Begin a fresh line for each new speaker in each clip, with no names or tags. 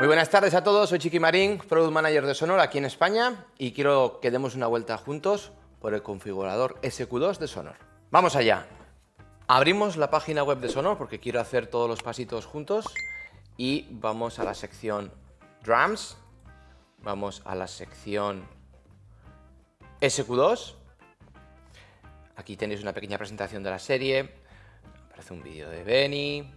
Muy buenas tardes a todos, soy Chiqui Marín, Product Manager de Sonor aquí en España y quiero que demos una vuelta juntos por el configurador SQ2 de Sonor. ¡Vamos allá! Abrimos la página web de Sonor porque quiero hacer todos los pasitos juntos y vamos a la sección Drums, vamos a la sección SQ2, aquí tenéis una pequeña presentación de la serie, aparece un vídeo de Benny,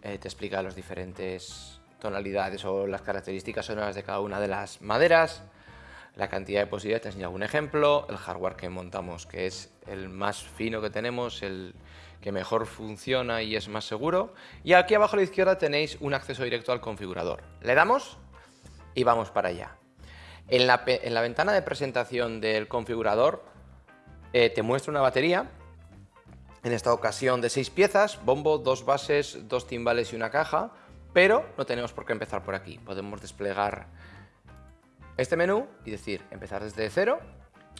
eh, te explica los diferentes tonalidades o las características sonoras de cada una de las maderas, la cantidad de posibilidades, te enseño algún ejemplo, el hardware que montamos que es el más fino que tenemos, el que mejor funciona y es más seguro. Y aquí abajo a la izquierda tenéis un acceso directo al configurador. Le damos y vamos para allá. En la, ventana de presentación del configurador eh, te muestra una batería, en esta ocasión de seis piezas, bombo, dos bases, dos timbales y una caja, pero no tenemos por qué empezar por aquí. Podemos desplegar este menú y decir empezar desde cero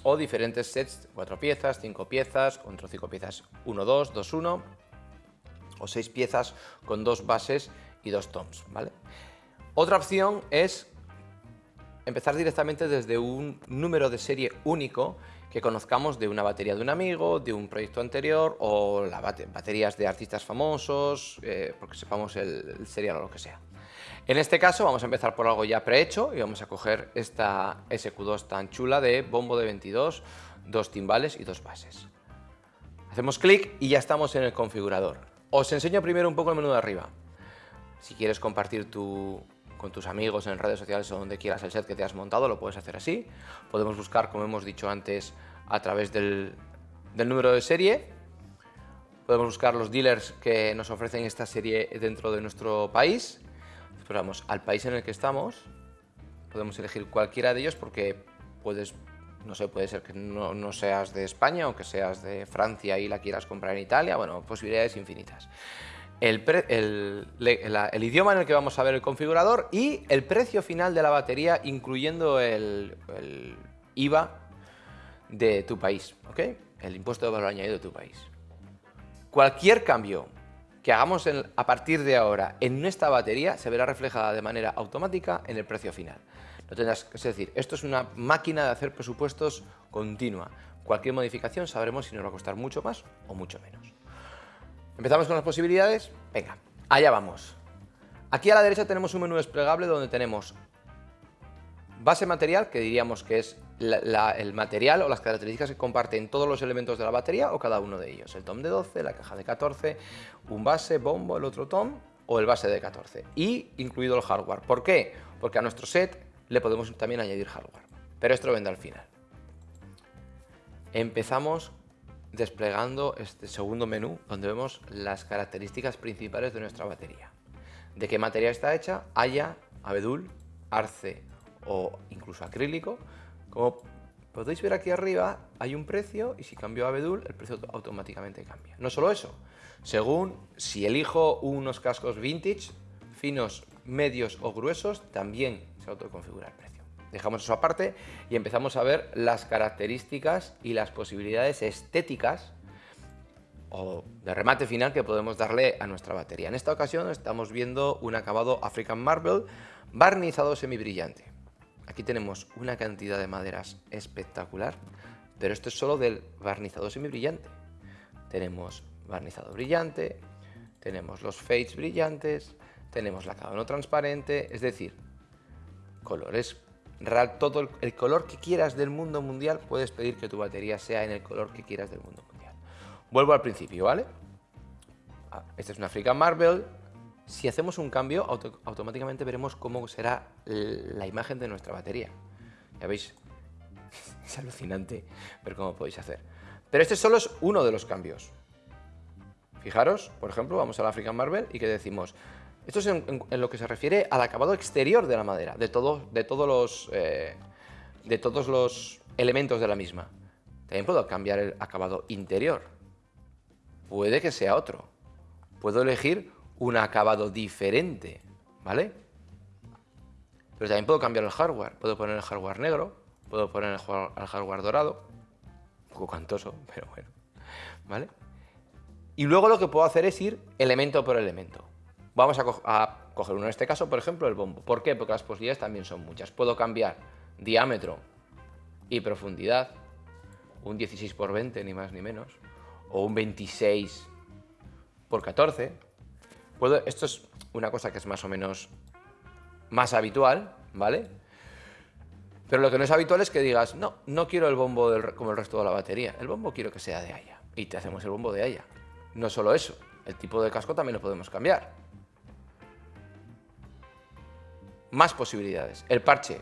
o diferentes sets, cuatro piezas, cinco piezas, otro cinco piezas, 1, 2, 2, 1 o seis piezas con dos bases y dos toms. ¿vale? Otra opción es empezar directamente desde un número de serie único que conozcamos de una batería de un amigo, de un proyecto anterior o la baterías de artistas famosos, eh, porque sepamos el, serial o lo que sea. En este caso vamos a empezar por algo ya prehecho y vamos a coger esta SQ2 tan chula de bombo de 22, dos timbales y dos bases. Hacemos clic y ya estamos en el configurador. Os enseño primero un poco el menú de arriba. Si quieres compartir tu, con tus amigos en redes sociales o donde quieras el set que te has montado, lo puedes hacer así. Podemos buscar, como hemos dicho antes, a través del, número de serie. Podemos buscar los dealers que nos ofrecen esta serie dentro de nuestro país. Vamos al país en el que estamos. Podemos elegir cualquiera de ellos porque puedes, no sé, puede ser que no seas de España o que seas de Francia y la quieras comprar en Italia. Bueno, posibilidades infinitas el, idioma en el que vamos a ver el configurador y el precio final de la batería, incluyendo el, IVA de tu país, ¿ok? El impuesto de valor añadido de tu país. Cualquier cambio que hagamos a partir de ahora en esta batería se verá reflejada de manera automática en el precio final. No es decir, esto es una máquina de hacer presupuestos continua. Cualquier modificación sabremos si nos va a costar mucho más o mucho menos. ¿Empezamos con las posibilidades? Venga, allá vamos. Aquí a la derecha tenemos un menú desplegable donde tenemos base material, que diríamos que es el material o las características que comparten todos los elementos de la batería o cada uno de ellos. El tom de 12, la caja de 14, un base, bombo, el otro tom o el base de 14. Y incluido el hardware. ¿Por qué? Porque a nuestro set le podemos también añadir hardware. Pero esto lo vendrá al final. Empezamos desplegando este segundo menú donde vemos las características principales de nuestra batería. De qué materia está hecha, haya, abedul, arce o incluso acrílico. Como podéis ver aquí arriba hay un precio y si cambio a abedul el precio automáticamente cambia. No solo eso, según si elijo unos cascos vintage, finos, medios o gruesos, también se autoconfigura el precio. Dejamos eso aparte y empezamos a ver las características y las posibilidades estéticas o de remate final que podemos darle a nuestra batería. En esta ocasión estamos viendo un acabado African Marble barnizado semibrillante. Aquí tenemos una cantidad de maderas espectacular, pero esto es solo del barnizado semibrillante. Tenemos barnizado brillante, tenemos los fades brillantes, tenemos la acabado transparente, es decir, colores todo el, color que quieras del mundo mundial, puedes pedir que tu batería sea en el color que quieras del mundo mundial. Vuelvo al principio, ¿vale? Ah, esta es una African Marble. Si hacemos un cambio, automáticamente veremos cómo será la imagen de nuestra batería. Ya veis, es alucinante ver cómo podéis hacer. Pero este solo es uno de los cambios. Fijaros, por ejemplo, vamos a African Marble y que decimos, esto es en, lo que se refiere al acabado exterior de la madera, de, de, todos los, eh, de todos los elementos de la misma. También puedo cambiar el acabado interior. Puede que sea otro. Puedo elegir un acabado diferente, ¿vale? Pero también puedo cambiar el hardware. Puedo poner el hardware negro, puedo poner el hardware dorado. Un poco cantoso, pero bueno, ¿vale? Y luego lo que puedo hacer es ir elemento por elemento. Vamos a, coger uno en este caso, por ejemplo, el bombo. ¿Por qué? Porque las posibilidades también son muchas. Puedo cambiar diámetro y profundidad, un 16 por 20, ni más ni menos, o un 26 por 14. Puedo, esto es una cosa que es más o menos más habitual, ¿vale? Pero lo que no es habitual es que digas, no, no quiero el bombo como el resto de la batería, el bombo quiero que sea de Haya. Y te hacemos el bombo de Haya. No solo eso, el tipo de casco también lo podemos cambiar. Más posibilidades. El parche,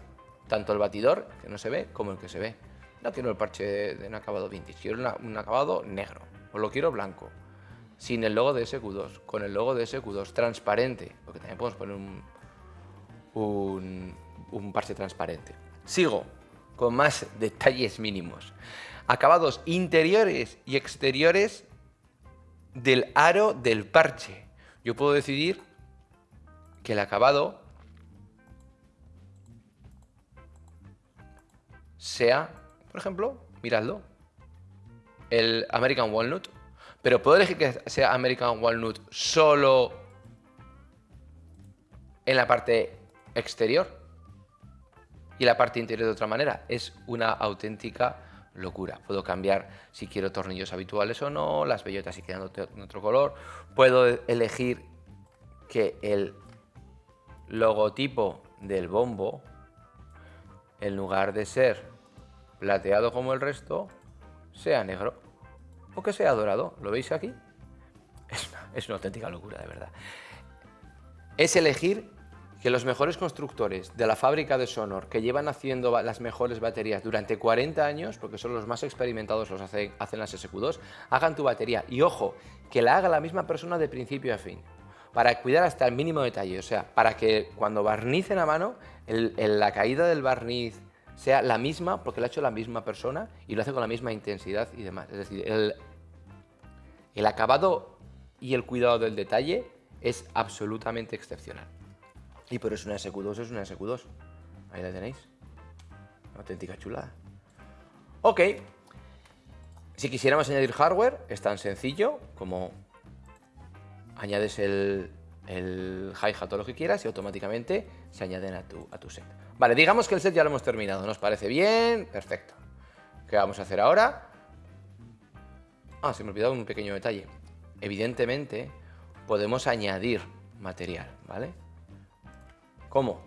tanto el batidor, que no se ve, como el que se ve. No quiero el parche de un acabado vintage, quiero un acabado negro, o lo quiero blanco, sin el logo de SQ2, con el logo de SQ2 transparente, porque también podemos poner un, un, un parche transparente. Sigo con más detalles mínimos. Acabados interiores y exteriores del aro del parche. Yo puedo decidir que el acabado sea, por ejemplo, miradlo, el American Walnut, pero puedo elegir que sea American Walnut solo en la parte exterior y la parte interior de otra manera. Es una auténtica locura. Puedo cambiar si quiero tornillos habituales o no, las bellotas si quedan en otro color. Puedo elegir que el logotipo del bombo, en lugar de ser plateado como el resto, sea negro o que sea dorado. ¿Lo veis aquí? Es una, auténtica locura, de verdad. Es elegir que los mejores constructores de la fábrica de Sonor, que llevan haciendo las mejores baterías durante 40 años, porque son los más experimentados, los hacen, las SQ2, hagan tu batería. Y ojo, que la haga la misma persona de principio a fin, para cuidar hasta el mínimo detalle, o sea, para que cuando barnicen a mano, la caída del barniz sea la misma, porque lo ha hecho la misma persona y lo hace con la misma intensidad y demás. Es decir, el, el acabado y el cuidado del detalle es absolutamente excepcional. Y por eso una SQ2 es una SQ2. Ahí la tenéis. Una auténtica chulada. Ok. Si quisiéramos añadir hardware, es tan sencillo como añades el, el hi-hat o lo que quieras y automáticamente se añaden a tu, a tu set. Vale, digamos que el set ya lo hemos terminado. ¿Nos parece bien? Perfecto. ¿Qué vamos a hacer ahora? Ah, se me ha olvidado un pequeño detalle. Evidentemente, podemos añadir material, ¿vale? ¿Cómo?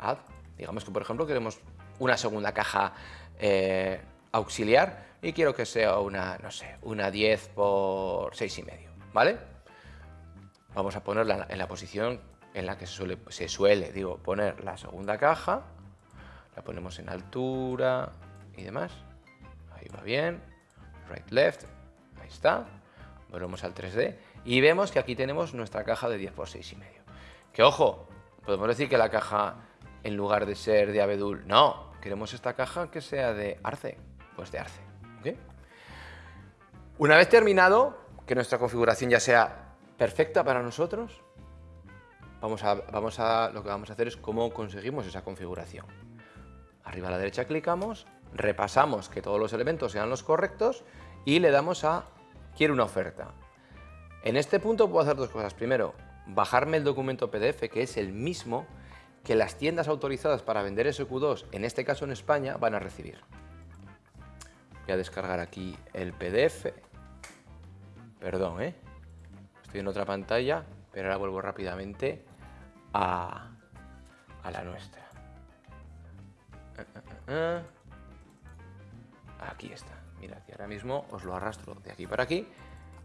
Add. Digamos que, por ejemplo, queremos una segunda caja eh, auxiliar y quiero que sea una, no sé, una 10 por 6,5, ¿vale? Vamos a ponerla en la posición en la que se suele, digo, poner la segunda caja. La ponemos en altura y demás. Ahí va bien. Right, left. Ahí está. Volvemos al 3D. Y vemos que aquí tenemos nuestra caja de 10 por 6,5. Que ojo, Podemos decir que la caja, en lugar de ser de abedul, no, queremos esta caja que sea de arce, pues de arce. Una vez terminado, que nuestra configuración ya sea perfecta para nosotros, vamos a, vamos a, lo que vamos a hacer es cómo conseguimos esa configuración. Arriba a la derecha clicamos, repasamos que todos los elementos sean los correctos y le damos a quiero una oferta. En este punto puedo hacer dos cosas. Primero, bajarme el documento PDF, que es el mismo que las tiendas autorizadas para vender SQ2, en este caso en España, van a recibir. Voy a descargar aquí el PDF. Perdón, ¿eh? Estoy en otra pantalla, pero ahora vuelvo rápidamente a, a la nuestra. Eh, eh, eh, aquí está. Mira, que ahora mismo os lo arrastro de aquí para aquí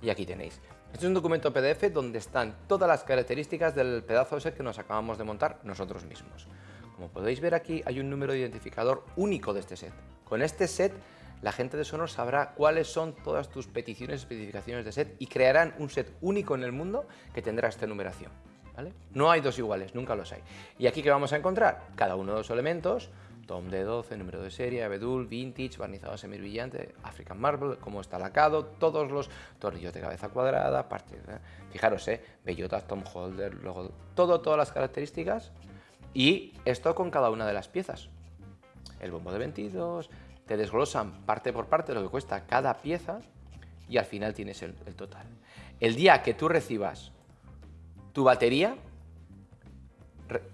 y aquí tenéis. Este es un documento PDF donde están todas las características del pedazo de set que nos acabamos de montar nosotros mismos. Como podéis ver aquí hay un número de identificador único de este set. Con este set la gente de Sonor sabrá cuáles son todas tus peticiones y especificaciones de set y crearán un set único en el mundo que tendrá esta numeración. ¿vale? No hay dos iguales, nunca los hay. ¿Y aquí qué vamos a encontrar? Cada uno de los elementos Tom D12, número de serie, abedul, vintage, barnizado semibrillante, African Marble, cómo está lacado, todos los tornillos de cabeza cuadrada, partes, ¿eh? fijaros, ¿eh? bellotas, Tom Holder, todo, todas las características y esto con cada una de las piezas. El bombo de 22, te desglosan parte por parte lo que cuesta cada pieza y al final tienes el total. El día que tú recibas tu batería,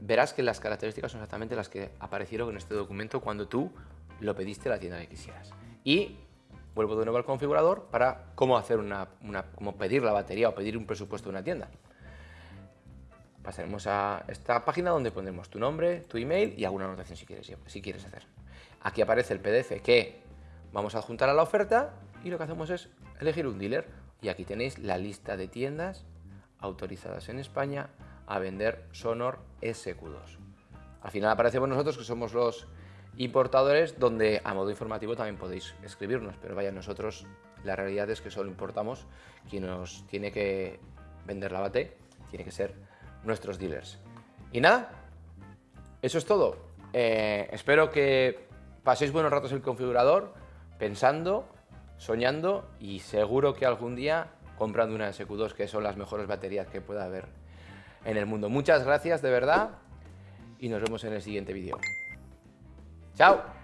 verás que las características son exactamente las que aparecieron en este documento cuando tú lo pediste a la tienda que quisieras. Y vuelvo de nuevo al configurador para cómo, hacer una, cómo pedir la batería o pedir un presupuesto de una tienda. Pasaremos a esta página donde pondremos tu nombre, tu email y alguna anotación si quieres, si quieres hacer. Aquí aparece el PDF que vamos a adjuntar a la oferta y lo que hacemos es elegir un dealer. Y aquí tenéis la lista de tiendas autorizadas en España a vender Sonor SQ2. Al final aparecemos nosotros que somos los importadores donde a modo informativo también podéis escribirnos, pero vaya, nosotros la realidad es que solo importamos quien nos tiene que vender la bate, tiene que ser nuestros dealers. Y nada, eso es todo. Eh, espero que paséis buenos ratos el configurador, pensando, soñando y seguro que algún día comprando una SQ2 que son las mejores baterías que pueda haber en el mundo. Muchas gracias de verdad y nos vemos en el siguiente vídeo. ¡Chao!